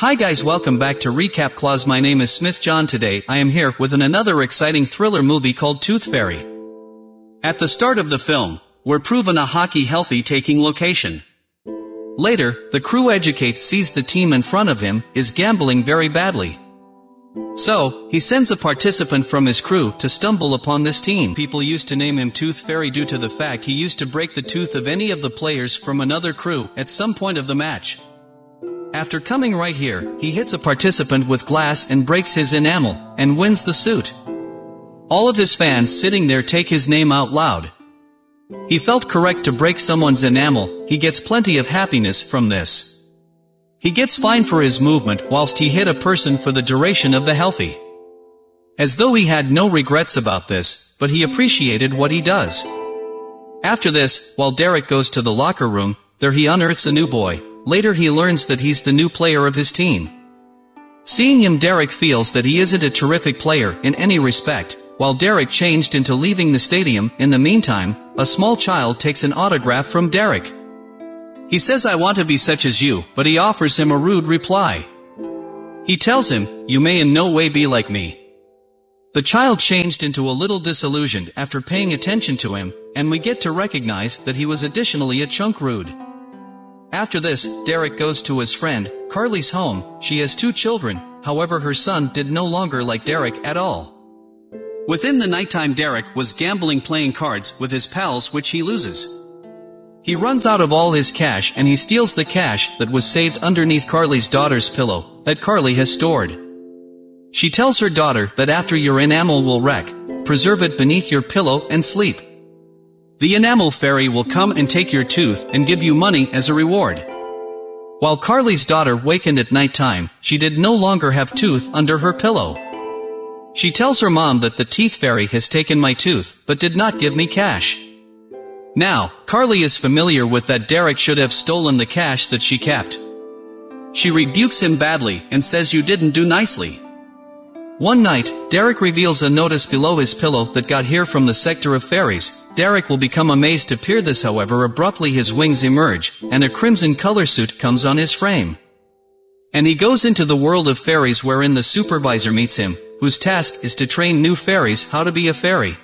Hi guys welcome back to Recap Clause my name is Smith John today I am here with an another exciting thriller movie called Tooth Fairy. At the start of the film, we're proven a hockey healthy taking location. Later, the crew educate sees the team in front of him is gambling very badly. So, he sends a participant from his crew to stumble upon this team. People used to name him Tooth Fairy due to the fact he used to break the tooth of any of the players from another crew at some point of the match. After coming right here, he hits a participant with glass and breaks his enamel, and wins the suit. All of his fans sitting there take his name out loud. He felt correct to break someone's enamel, he gets plenty of happiness from this. He gets fine for his movement whilst he hit a person for the duration of the healthy. As though he had no regrets about this, but he appreciated what he does. After this, while Derek goes to the locker room, there he unearths a new boy, Later he learns that he's the new player of his team. Seeing him Derek feels that he isn't a terrific player in any respect, while Derek changed into leaving the stadium, in the meantime, a small child takes an autograph from Derek. He says I want to be such as you, but he offers him a rude reply. He tells him, you may in no way be like me. The child changed into a little disillusioned after paying attention to him, and we get to recognize that he was additionally a chunk rude. After this, Derek goes to his friend, Carly's home, she has two children, however her son did no longer like Derek at all. Within the nighttime Derek was gambling playing cards with his pals which he loses. He runs out of all his cash and he steals the cash that was saved underneath Carly's daughter's pillow, that Carly has stored. She tells her daughter that after your enamel will wreck, preserve it beneath your pillow and sleep. The enamel fairy will come and take your tooth and give you money as a reward. While Carly's daughter wakened at night time, she did no longer have tooth under her pillow. She tells her mom that the teeth fairy has taken my tooth, but did not give me cash. Now, Carly is familiar with that Derek should have stolen the cash that she kept. She rebukes him badly and says you didn't do nicely. One night, Derek reveals a notice below his pillow that got here from the sector of fairies. Derek will become amazed to peer this however abruptly his wings emerge, and a crimson color suit comes on his frame. And he goes into the world of fairies wherein the supervisor meets him, whose task is to train new fairies how to be a fairy.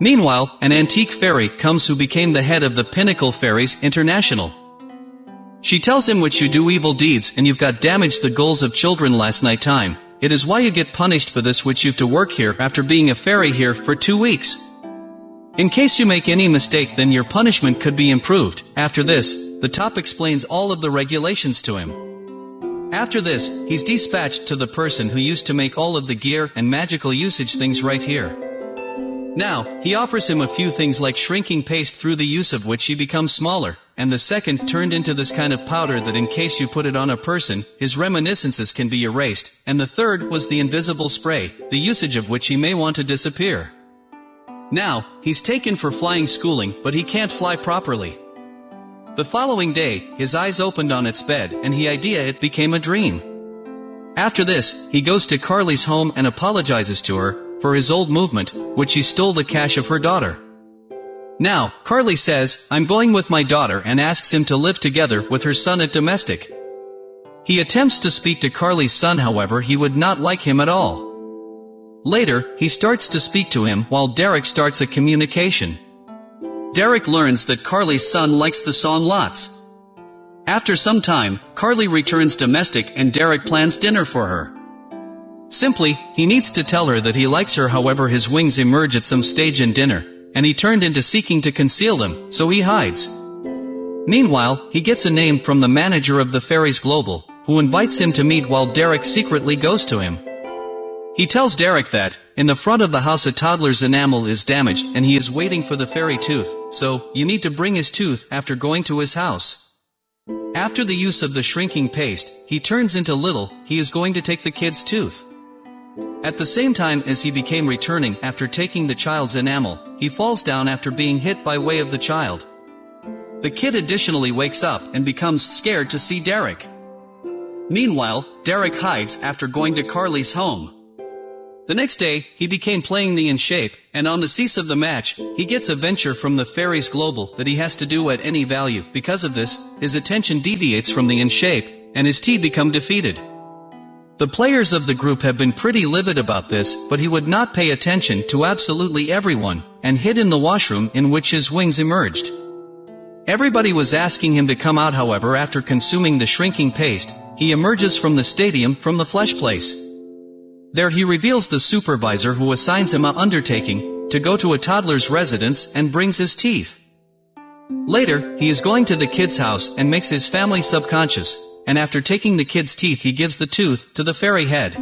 Meanwhile, an antique fairy comes who became the head of the Pinnacle Fairies International. She tells him which you do evil deeds and you've got damaged the goals of children last night time, it is why you get punished for this which you've to work here after being a fairy here for two weeks. In case you make any mistake then your punishment could be improved. After this, the top explains all of the regulations to him. After this, he's dispatched to the person who used to make all of the gear and magical usage things right here. Now, he offers him a few things like shrinking paste through the use of which he becomes smaller, and the second turned into this kind of powder that in case you put it on a person, his reminiscences can be erased, and the third was the invisible spray, the usage of which he may want to disappear. Now, he's taken for flying schooling, but he can't fly properly. The following day, his eyes opened on its bed, and he idea it became a dream. After this, he goes to Carly's home and apologizes to her, for his old movement, which he stole the cash of her daughter. Now, Carly says, I'm going with my daughter and asks him to live together with her son at domestic. He attempts to speak to Carly's son however he would not like him at all. Later, he starts to speak to him while Derek starts a communication. Derek learns that Carly's son likes the song lots. After some time, Carly returns domestic and Derek plans dinner for her. Simply, he needs to tell her that he likes her however his wings emerge at some stage in dinner and he turned into seeking to conceal them, so he hides. Meanwhile, he gets a name from the manager of the Fairies Global, who invites him to meet while Derek secretly goes to him. He tells Derek that, in the front of the house a toddler's enamel is damaged and he is waiting for the fairy tooth, so, you need to bring his tooth after going to his house. After the use of the shrinking paste, he turns into little, he is going to take the kid's tooth. At the same time as he became returning after taking the child's enamel, he falls down after being hit by way of the child. The kid additionally wakes up and becomes scared to see Derek. Meanwhile, Derek hides after going to Carly's home. The next day, he became playing the in shape, and on the cease of the match, he gets a venture from the Fairies Global that he has to do at any value. Because of this, his attention deviates from the in shape, and his tea become defeated. The players of the group have been pretty livid about this, but he would not pay attention to absolutely everyone, and hid in the washroom in which his wings emerged. Everybody was asking him to come out however after consuming the shrinking paste, he emerges from the stadium from the flesh place. There he reveals the supervisor who assigns him a undertaking, to go to a toddler's residence and brings his teeth. Later, he is going to the kid's house and makes his family subconscious, and after taking the kid's teeth he gives the tooth to the fairy head.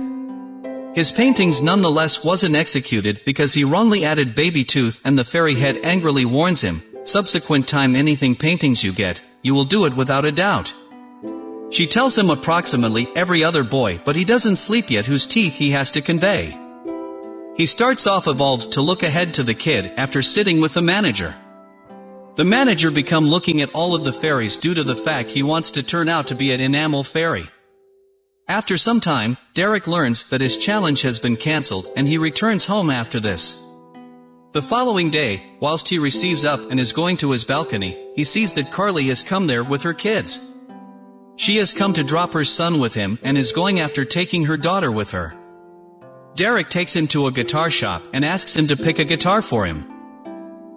His paintings nonetheless wasn't executed because he wrongly added baby tooth and the fairy head angrily warns him, subsequent time anything paintings you get, you will do it without a doubt. She tells him approximately every other boy but he doesn't sleep yet whose teeth he has to convey. He starts off evolved to look ahead to the kid after sitting with the manager. The manager become looking at all of the fairies due to the fact he wants to turn out to be an enamel fairy. After some time, Derek learns that his challenge has been cancelled and he returns home after this. The following day, whilst he receives up and is going to his balcony, he sees that Carly has come there with her kids. She has come to drop her son with him and is going after taking her daughter with her. Derek takes him to a guitar shop and asks him to pick a guitar for him.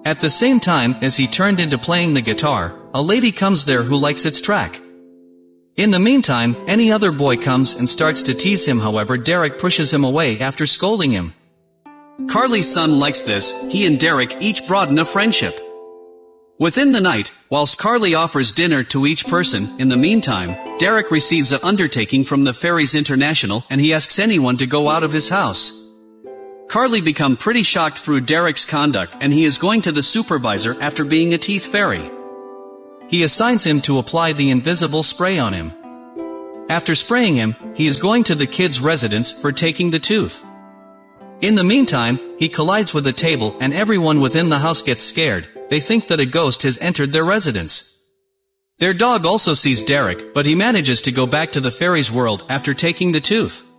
At the same time as he turned into playing the guitar, a lady comes there who likes its track. In the meantime, any other boy comes and starts to tease him however Derek pushes him away after scolding him. Carly's son likes this, he and Derek each broaden a friendship. Within the night, whilst Carly offers dinner to each person, in the meantime, Derek receives an undertaking from the Fairies International and he asks anyone to go out of his house. Carly become pretty shocked through Derek's conduct and he is going to the supervisor after being a teeth fairy. He assigns him to apply the invisible spray on him. After spraying him, he is going to the kid's residence for taking the tooth. In the meantime, he collides with a table and everyone within the house gets scared, they think that a ghost has entered their residence. Their dog also sees Derek, but he manages to go back to the fairy's world after taking the tooth.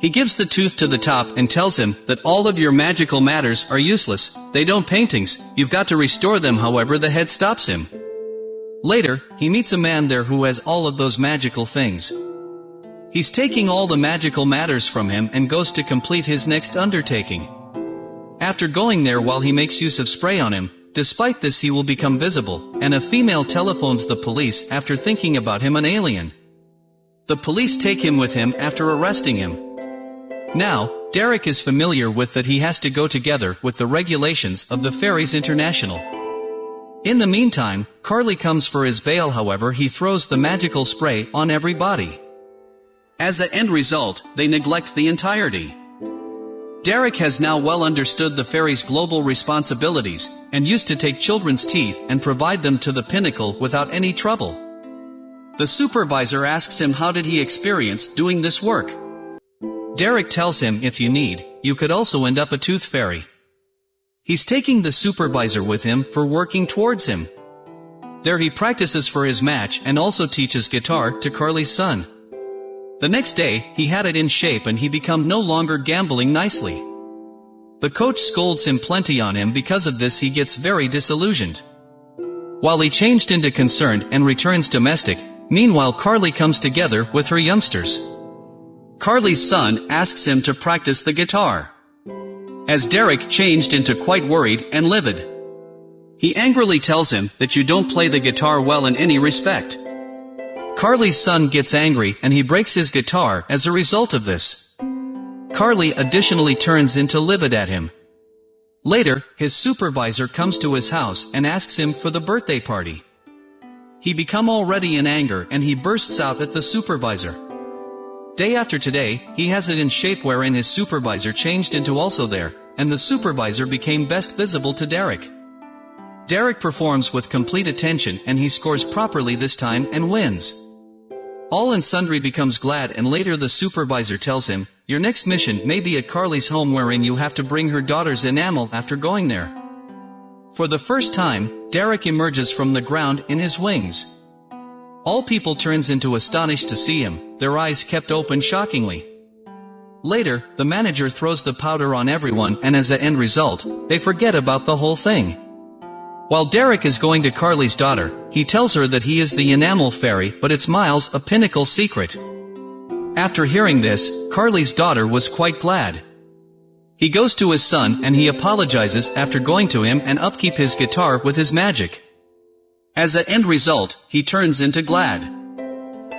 He gives the tooth to the top and tells him that all of your magical matters are useless, they don't paintings, you've got to restore them however the head stops him. Later, he meets a man there who has all of those magical things. He's taking all the magical matters from him and goes to complete his next undertaking. After going there while he makes use of spray on him, despite this he will become visible, and a female telephones the police after thinking about him an alien. The police take him with him after arresting him. Now, Derek is familiar with that he has to go together with the regulations of the Fairies International. In the meantime, Carly comes for his veil however he throws the magical spray on everybody. As a end result, they neglect the entirety. Derek has now well understood the fairy's global responsibilities, and used to take children's teeth and provide them to the pinnacle without any trouble. The supervisor asks him how did he experience doing this work. Derek tells him if you need, you could also end up a tooth fairy. He's taking the supervisor with him for working towards him. There he practices for his match and also teaches guitar to Carly's son. The next day, he had it in shape and he become no longer gambling nicely. The coach scolds him plenty on him because of this he gets very disillusioned. While he changed into concerned and returns domestic, meanwhile Carly comes together with her youngsters. Carly's son asks him to practice the guitar. As Derek changed into quite worried and livid. He angrily tells him that you don't play the guitar well in any respect. Carly's son gets angry and he breaks his guitar as a result of this. Carly additionally turns into livid at him. Later, his supervisor comes to his house and asks him for the birthday party. He become already in anger and he bursts out at the supervisor. Day after today, he has it in shape wherein his supervisor changed into also there, and the supervisor became best visible to Derek. Derek performs with complete attention and he scores properly this time and wins. All and sundry becomes glad and later the supervisor tells him, your next mission may be at Carly's home wherein you have to bring her daughter's enamel after going there. For the first time, Derek emerges from the ground in his wings. All people turns into astonished to see him, their eyes kept open shockingly. Later, the manager throws the powder on everyone and as a end result, they forget about the whole thing. While Derek is going to Carly's daughter, he tells her that he is the enamel fairy but it's Miles a pinnacle secret. After hearing this, Carly's daughter was quite glad. He goes to his son and he apologizes after going to him and upkeep his guitar with his magic. As a end result, he turns into glad.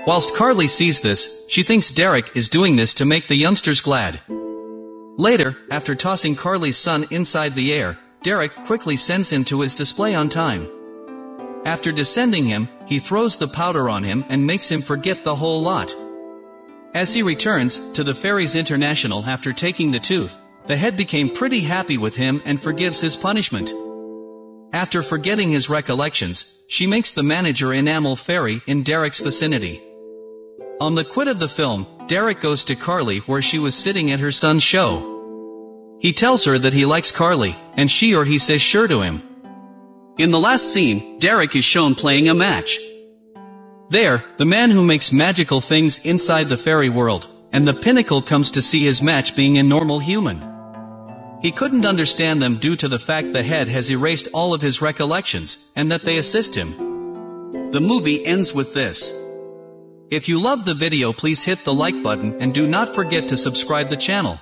Whilst Carly sees this, she thinks Derek is doing this to make the youngsters glad. Later, after tossing Carly's son inside the air, Derek quickly sends him to his display on time. After descending him, he throws the powder on him and makes him forget the whole lot. As he returns to the Fairies International after taking the tooth, the head became pretty happy with him and forgives his punishment. After forgetting his recollections, she makes the manager enamel fairy in Derek's vicinity. On the quit of the film, Derek goes to Carly where she was sitting at her son's show. He tells her that he likes Carly, and she or he says sure to him. In the last scene, Derek is shown playing a match. There, the man who makes magical things inside the fairy world, and the pinnacle comes to see his match being a normal human. He couldn't understand them due to the fact the head has erased all of his recollections, and that they assist him. The movie ends with this. If you love the video please hit the like button and do not forget to subscribe the channel.